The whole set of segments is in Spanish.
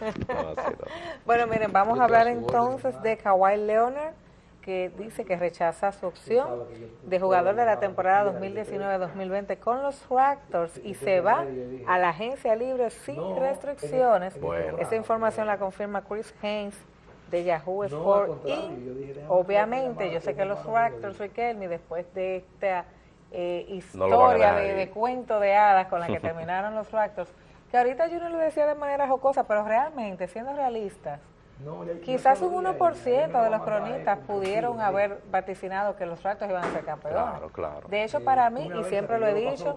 bueno, miren, vamos a hablar entonces de Kawhi Leonard, que dice que rechaza su opción de jugador de la temporada 2019-2020 con los Raptors y se va a la agencia libre sin restricciones. Esa información la confirma Chris Haynes de Yahoo Sport y obviamente yo sé que los Raptors, Riquelme, después de esta eh, historia de, cuento de hadas con la que terminaron los Raptors, que ahorita yo no lo decía de manera jocosa, pero realmente, siendo realistas, quizás un 1% de los cronistas pudieron haber vaticinado que los Raptors iban a ser campeones. De hecho, para mí, y siempre lo he dicho,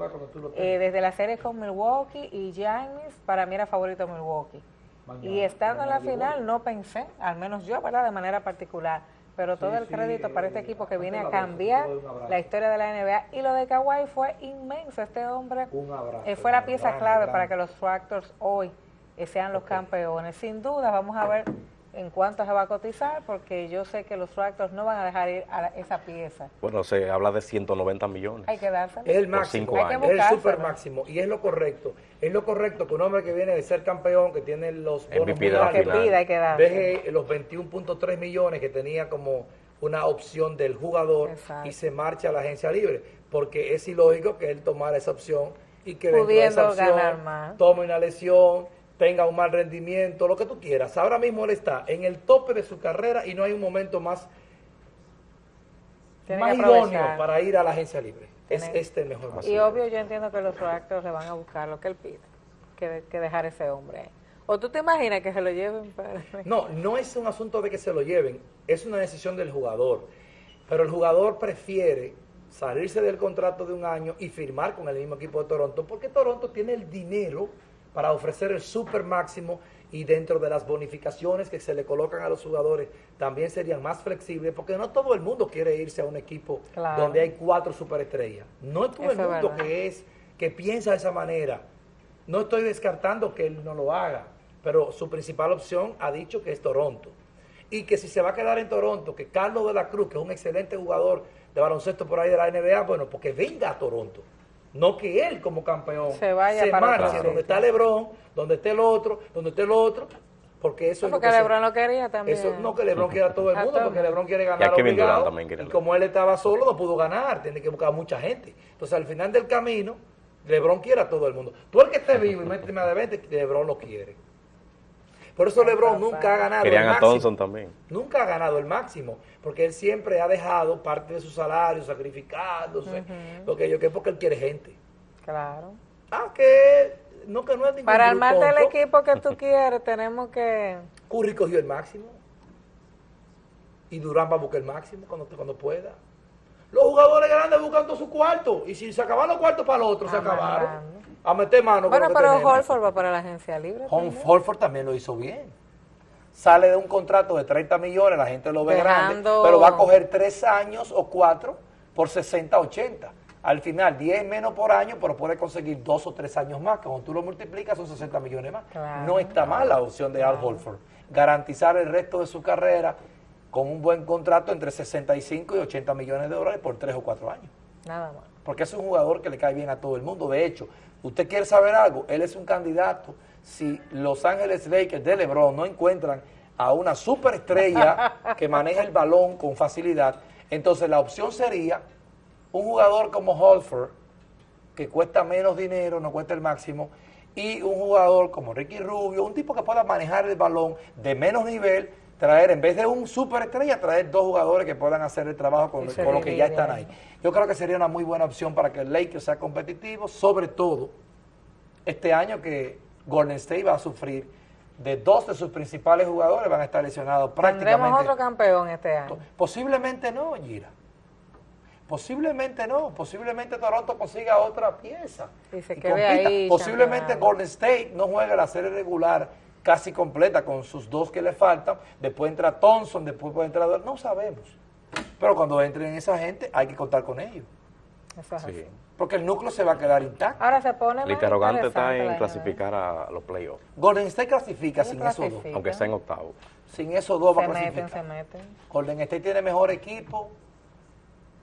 eh, desde la serie con Milwaukee y Giannis, para mí era favorito Milwaukee. Y estando en la final no pensé, al menos yo, ¿verdad? De manera particular, pero todo el crédito para este equipo que viene a cambiar la historia de la NBA. Y lo de Kawhi fue inmenso. Este hombre fue la pieza clave para que los Raptors hoy sean los campeones. Sin duda, vamos a ver en cuánto se va a cotizar, porque yo sé que los Raptors no van a dejar ir a esa pieza. Bueno, se habla de 190 millones. Hay que darse. Es el máximo, es el super máximo, y es lo correcto. Es lo correcto que un hombre que viene de ser campeón, que tiene los bonos que pida, hay que deje los 21.3 millones que tenía como una opción del jugador y se marcha a la agencia libre, porque es ilógico que él tomara esa opción y que dentro de esa opción tome una lesión tenga un mal rendimiento, lo que tú quieras. Ahora mismo él está en el tope de su carrera y no hay un momento más, idóneo para ir a la agencia libre. Es este el mejor momento. Y obvio yo entiendo que los actos le van a buscar lo que él pide, que, que dejar ese hombre ¿O tú te imaginas que se lo lleven para...? No, no es un asunto de que se lo lleven, es una decisión del jugador. Pero el jugador prefiere salirse del contrato de un año y firmar con el mismo equipo de Toronto, porque Toronto tiene el dinero para ofrecer el super máximo y dentro de las bonificaciones que se le colocan a los jugadores también serían más flexibles porque no todo el mundo quiere irse a un equipo donde hay cuatro superestrellas. No es todo el mundo que es que piensa de esa manera. No estoy descartando que él no lo haga, pero su principal opción ha dicho que es Toronto. Y que si se va a quedar en Toronto, que Carlos de la Cruz, que es un excelente jugador de baloncesto por ahí de la NBA, bueno, porque venga a Toronto. No que él como campeón se vaya se marche donde está Lebron, donde esté el otro, donde esté el otro, porque eso no, porque Lebron lo quería también. Eso, no que Lebron quiera a todo el mundo, porque Lebron quiere ganar y obligado, y como él estaba solo no pudo ganar, tiene que buscar a mucha gente. Entonces al final del camino, Lebron quiere a todo el mundo. Tú el que esté vivo y méteme de 20, Lebron lo quiere. Por eso LeBron nunca ha ganado el máximo. Thompson también. Nunca ha ganado el máximo, porque él siempre ha dejado parte de su salario sacrificándose, lo que yo que porque él quiere gente. Claro. Aunque no que no es ningún Para armarte el equipo que tú quieres, tenemos que... Curry cogió el máximo. Y Durán va a buscar el máximo cuando, cuando pueda. Los jugadores grandes buscan todo su cuarto. Y si se acaban los cuartos para el otro, se acabaron a meter mano. Bueno, pero Holford va para la agencia libre. Holford también lo hizo bien. Sale de un contrato de 30 millones, la gente lo ve grande, pero va a coger tres años o cuatro por 60, 80. Al final, 10 menos por año, pero puede conseguir dos o tres años más, que cuando tú lo multiplicas son 60 millones más. no está mal la opción de Al Holford. Garantizar el resto de su carrera con un buen contrato entre 65 y 80 millones de dólares por tres o cuatro años. Nada más. Porque es un jugador que le cae bien a todo el mundo. De hecho, ¿Usted quiere saber algo? Él es un candidato. Si Los Ángeles Lakers de LeBron no encuentran a una superestrella que maneja el balón con facilidad, entonces la opción sería un jugador como Holford, que cuesta menos dinero, no cuesta el máximo, y un jugador como Ricky Rubio, un tipo que pueda manejar el balón de menos nivel, traer, en vez de un superestrella, traer dos jugadores que puedan hacer el trabajo con, con los que ya están ahí. Yo creo que sería una muy buena opción para que el Lakers sea competitivo, sobre todo este año que Golden State va a sufrir de dos de sus principales jugadores van a estar lesionados prácticamente. ¿Tendremos otro campeón este año? Posiblemente no, Gira. Posiblemente no, posiblemente Toronto consiga otra pieza. Y se ahí, posiblemente Golden State no juegue la serie regular casi completa con sus dos que le faltan, después entra Thompson, después puede entrar, no sabemos. Pero cuando entren esa gente hay que contar con ellos. Porque el núcleo se va a quedar intacto. Ahora se pone El interrogante está en clasificar a los playoffs. Golden State clasifica sin esos dos. Aunque está en octavo. Sin esos dos va a clasificar. Meten, se meten. Golden State tiene mejor equipo,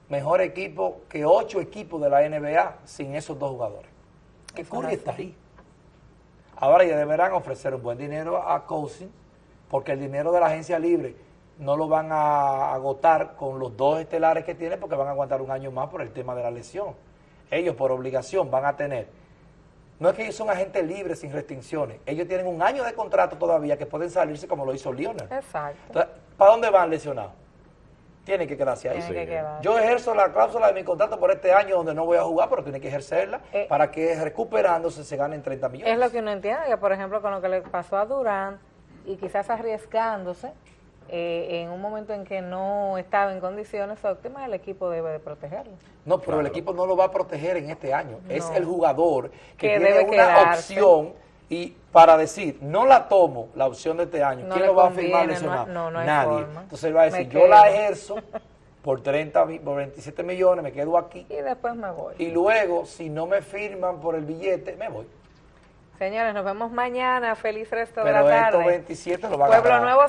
mejor equipo que ocho equipos de la NBA sin esos dos jugadores. Que Curry está ahí. Ahora ya deberán ofrecer un buen dinero a Cousin, porque el dinero de la agencia libre no lo van a agotar con los dos estelares que tienen, porque van a aguantar un año más por el tema de la lesión. Ellos por obligación van a tener, no es que ellos son agentes libres sin restricciones, ellos tienen un año de contrato todavía que pueden salirse como lo hizo Lionel. Exacto. Entonces, ¿para dónde van lesionados? Tienen que quedarse ahí. Quedar. Yo ejerzo la cláusula de mi contrato por este año donde no voy a jugar, pero tiene que ejercerla Eh, para que recuperándose se ganen 30 millones. Es lo que uno entiende, que por ejemplo con lo que le pasó a Durán y quizás arriesgándose eh, en un momento en que no estaba en condiciones óptimas, el equipo debe de protegerlo. No, pero el equipo no lo va a proteger en este año. Es el jugador que, Que tiene debe una quedarse. opción y para decir, no la tomo la opción de este año, No ¿quién lo va a firmar no- lesionado? no, no Nadie. forma. Entonces él va a decir, yo la ejerzo por 30, mi- por 27 millones, me quedo aquí. Y después me voy. Y luego, si no me firman por el billete, me voy. Señores, nos vemos mañana. Feliz resto de Pero la estos tarde. 27 lo van a Pueblo. Nuevo